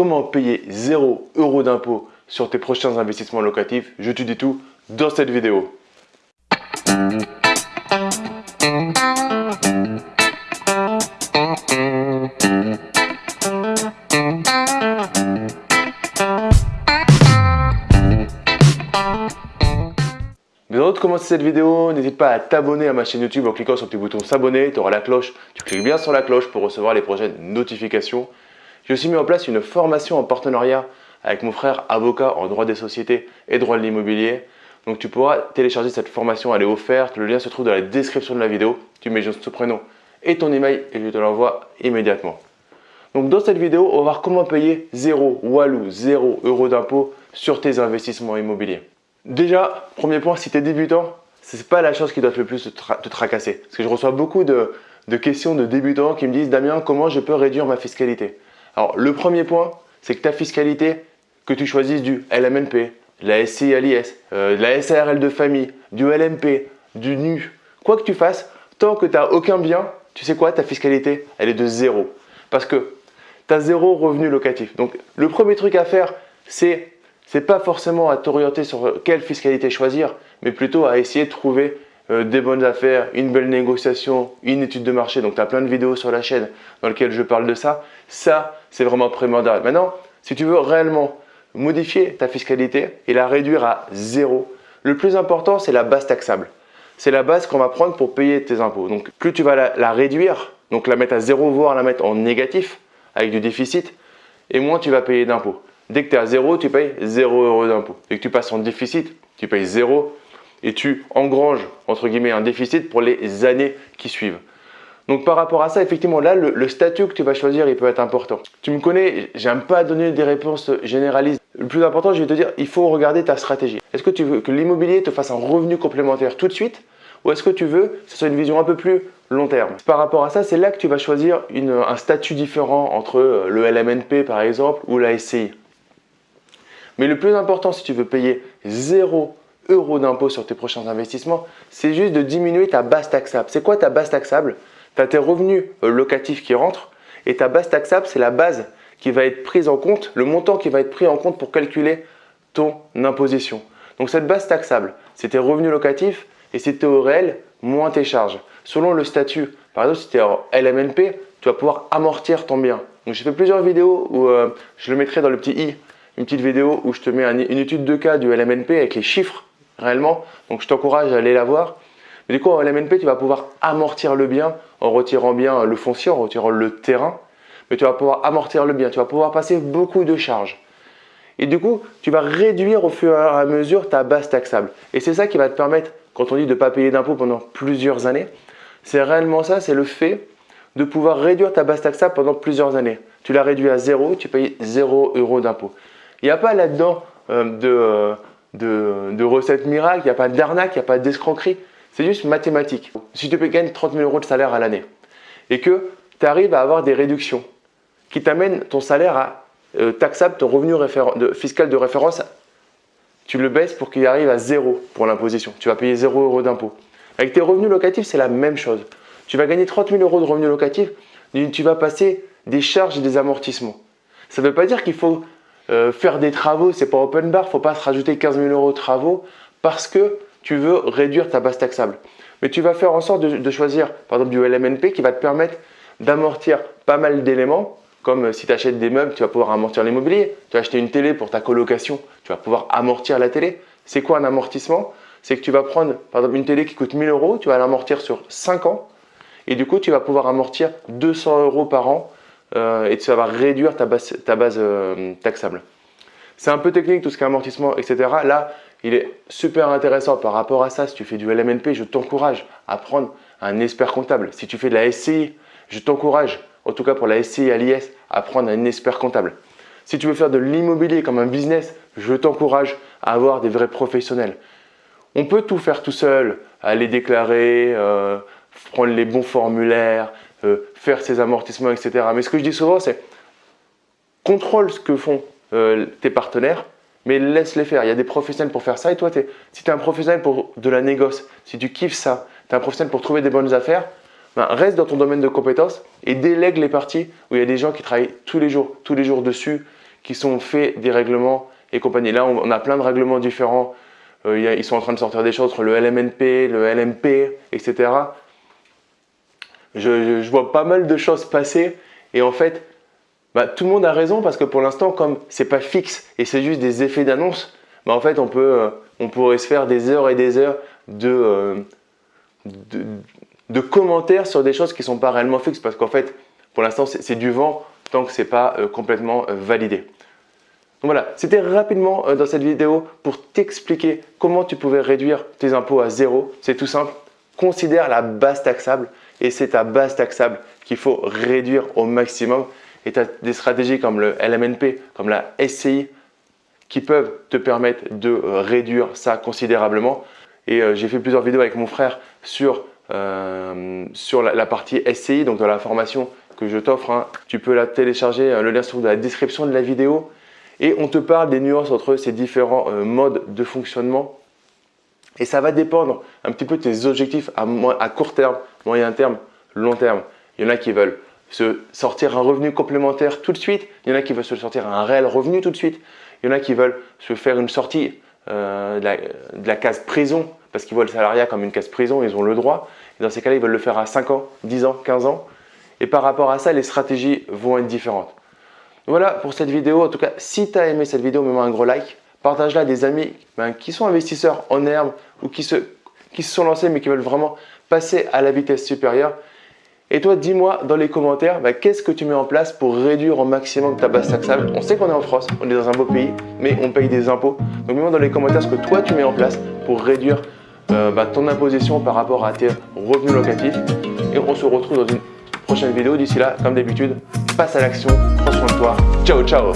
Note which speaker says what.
Speaker 1: comment payer 0 euros d'impôt sur tes prochains investissements locatifs. Je te dis tout dans cette vidéo. Mais avant de commencer cette vidéo, n'hésite pas à t'abonner à ma chaîne YouTube en cliquant sur le petit bouton s'abonner, tu auras la cloche, tu cliques bien sur la cloche pour recevoir les prochaines notifications. J'ai aussi mis en place une formation en partenariat avec mon frère avocat en droit des sociétés et droit de l'immobilier. Donc tu pourras télécharger cette formation, elle est offerte, le lien se trouve dans la description de la vidéo. Tu mets juste ton prénom et ton email et je te l'envoie immédiatement. Donc dans cette vidéo, on va voir comment payer 0 walou, 0 euros d'impôt sur tes investissements immobiliers. Déjà, premier point, si tu es débutant, ce n'est pas la chose qui doit le plus te, tracasser. Parce que je reçois beaucoup de, de questions de débutants qui me disent « Damien, comment je peux réduire ma fiscalité ?» Alors le premier point, c'est que ta fiscalité, que tu choisisses du LMNP, la SCI à l'IS, euh, de la SARL de famille, du LMP, du NU, quoi que tu fasses, tant que tu n'as aucun bien, tu sais quoi, ta fiscalité, elle est de zéro. Parce que tu as zéro revenu locatif. Donc le premier truc à faire, c'est c'est pas forcément à t'orienter sur quelle fiscalité choisir, mais plutôt à essayer de trouver euh, des bonnes affaires, une belle négociation, une étude de marché. Donc tu as plein de vidéos sur la chaîne dans lesquelles je parle de ça. Ça, c'est vraiment primordial. Maintenant, si tu veux réellement modifier ta fiscalité et la réduire à zéro, le plus important, c'est la base taxable. C'est la base qu'on va prendre pour payer tes impôts. Donc, plus tu vas la, réduire, donc la mettre à zéro, voire la mettre en négatif, avec du déficit, et moins tu vas payer d'impôts. Dès que tu es à zéro, tu payes zéro euros d'impôts. Dès que tu passes en déficit, tu payes zéro et tu engranges, entre guillemets, un déficit pour les années qui suivent. Donc par rapport à ça, effectivement, là, le, statut que tu vas choisir, il peut être important. Tu me connais, j'aime pas donner des réponses généralistes. Le plus important, je vais te dire, il faut regarder ta stratégie. Est-ce que tu veux que l'immobilier te fasse un revenu complémentaire tout de suite ou est-ce que tu veux que ce soit une vision un peu plus long terme? Par rapport à ça, c'est là que tu vas choisir un statut différent entre euh, le LMNP par exemple ou la SCI. Mais le plus important si tu veux payer 0 euros d'impôt sur tes prochains investissements, c'est juste de diminuer ta base taxable. C'est quoi ta base taxable? Tu as tes revenus euh, locatifs qui rentrent et ta base taxable, c'est la base qui va être prise en compte, le montant qui va être pris en compte pour calculer ton imposition. Donc cette base taxable, c'est tes revenus locatifs et si tu es au réel, moins tes charges. Selon le statut, par exemple si tu es en LMNP, tu vas pouvoir amortir ton bien. Donc j'ai fait plusieurs vidéos où euh, je le mettrai dans le petit i, une petite vidéo où je te mets une étude de cas du LMNP avec les chiffres réellement. Donc je t'encourage à aller la voir. Mais du coup, en LMNP, tu vas pouvoir amortir le bien en retirant bien le foncier, en retirant le terrain. Mais tu vas pouvoir amortir le bien, tu vas pouvoir passer beaucoup de charges. Et du coup, tu vas réduire au fur et à mesure ta base taxable. Et c'est ça qui va te permettre, quand on dit de ne pas payer d'impôts pendant plusieurs années, c'est réellement ça, c'est le fait de pouvoir réduire ta base taxable pendant plusieurs années. Tu l'as réduit à zéro, tu payes zéro euros d'impôt. Il n'y a pas là-dedans euh, euh, de, de, recettes miracles, il n'y a pas d'arnaque, il n'y a pas d'escroquerie. C'est juste mathématique. Si tu gagner 30 000 euros de salaire à l'année et que tu arrives à avoir des réductions qui t'amènent ton salaire à euh, taxable, ton revenu fiscal de référence, tu le baisses pour qu'il arrive à zéro pour l'imposition. Tu vas payer 0 euros d'impôt. Avec tes revenus locatifs, c'est la même chose. Tu vas gagner 30 000 euros de revenus locatifs, tu vas passer des charges et des amortissements. Ça ne veut pas dire qu'il faut euh, faire des travaux, c'est pas open bar, faut pas se rajouter 15 000 euros de travaux parce que tu veux réduire ta base taxable. Mais tu vas faire en sorte de, choisir par exemple du LMNP qui va te permettre d'amortir pas mal d'éléments comme euh, si tu achètes des meubles, tu vas pouvoir amortir l'immobilier. Tu vas acheter une télé pour ta colocation, tu vas pouvoir amortir la télé. C'est quoi un amortissement? C'est que tu vas prendre par exemple une télé qui coûte 1000 euros, tu vas l'amortir sur 5 ans et du coup tu vas pouvoir amortir 200 euros par an euh, et ça va réduire ta base, ta base euh, taxable. C'est un peu technique tout ce qui est amortissement, etc. Là, il est super intéressant par rapport à ça. Si tu fais du LMNP, je t'encourage à prendre un expert comptable. Si tu fais de la SCI, je t'encourage, en tout cas pour la SCI à l'IS, à prendre un expert comptable. Si tu veux faire de l'immobilier comme un business, je t'encourage à avoir des vrais professionnels. On peut tout faire tout seul, aller déclarer, euh, prendre les bons formulaires, euh, faire ses amortissements, etc. Mais ce que je dis souvent, c'est contrôle ce que font euh, tes partenaires mais laisse-les faire. Il y a des professionnels pour faire ça. Et toi, si tu es un professionnel pour de la négoce, si tu kiffes ça, tu es un professionnel pour trouver des bonnes affaires, ben, reste dans ton domaine de compétences et délègue les parties où il y a des gens qui travaillent tous les jours, tous les jours dessus, qui sont faits des règlements et compagnie. Là, on a plein de règlements différents. Euh, ils sont en train de sortir des choses entre le LMNP, le LMP, etc. Je, vois pas mal de choses passer et en fait, bah, tout le monde a raison parce que pour l'instant, comme c'est pas fixe et c'est juste des effets d'annonce, bah, en fait, on, peut, euh, on pourrait se faire des heures et des heures de, de, commentaires sur des choses qui sont pas réellement fixes parce qu'en fait, pour l'instant, c'est du vent tant que ce n'est pas euh, complètement euh, validé. Donc voilà, c'était rapidement euh, dans cette vidéo pour t'expliquer comment tu pouvais réduire tes impôts à zéro. C'est tout simple, considère la base taxable et c'est ta base taxable qu'il faut réduire au maximum. Et tu as des stratégies comme le LMNP, comme la SCI qui peuvent te permettre de réduire ça considérablement. Et j'ai fait plusieurs vidéos avec mon frère sur euh, sur la, partie SCI, donc dans la formation que je t'offre. Hein. Tu peux la télécharger, euh, le lien se trouve dans la description de la vidéo. Et on te parle des nuances entre ces différents euh, modes de fonctionnement. Et ça va dépendre un petit peu de tes objectifs à, court terme, moyen terme, long terme. Il y en a qui veulent se sortir un revenu complémentaire tout de suite. Il y en a qui veulent se sortir un réel revenu tout de suite. Il y en a qui veulent se faire une sortie de, la, case prison parce qu'ils voient le salariat comme une case prison, ils ont le droit. Et dans ces cas-là, ils veulent le faire à 5 ans, 10 ans, 15 ans. Et par rapport à ça, les stratégies vont être différentes. Voilà pour cette vidéo. En tout cas, si tu as aimé cette vidéo, mets-moi un gros like. Partage-la à des amis ben, qui sont investisseurs en herbe ou qui se, qui se sont lancés mais qui veulent vraiment passer à la vitesse supérieure. Et toi, dis-moi dans les commentaires, ben, qu'est-ce que tu mets en place pour réduire au maximum ta base taxable? On sait qu'on est en France, on est dans un beau pays, mais on paye des impôts. Donc, mets-moi dans les commentaires ce que toi, tu mets en place pour réduire euh, bah, ton imposition par rapport à tes revenus locatifs. Et on se retrouve dans une prochaine vidéo. D'ici là, comme d'habitude, passe à l'action, prends soin de toi. Ciao, ciao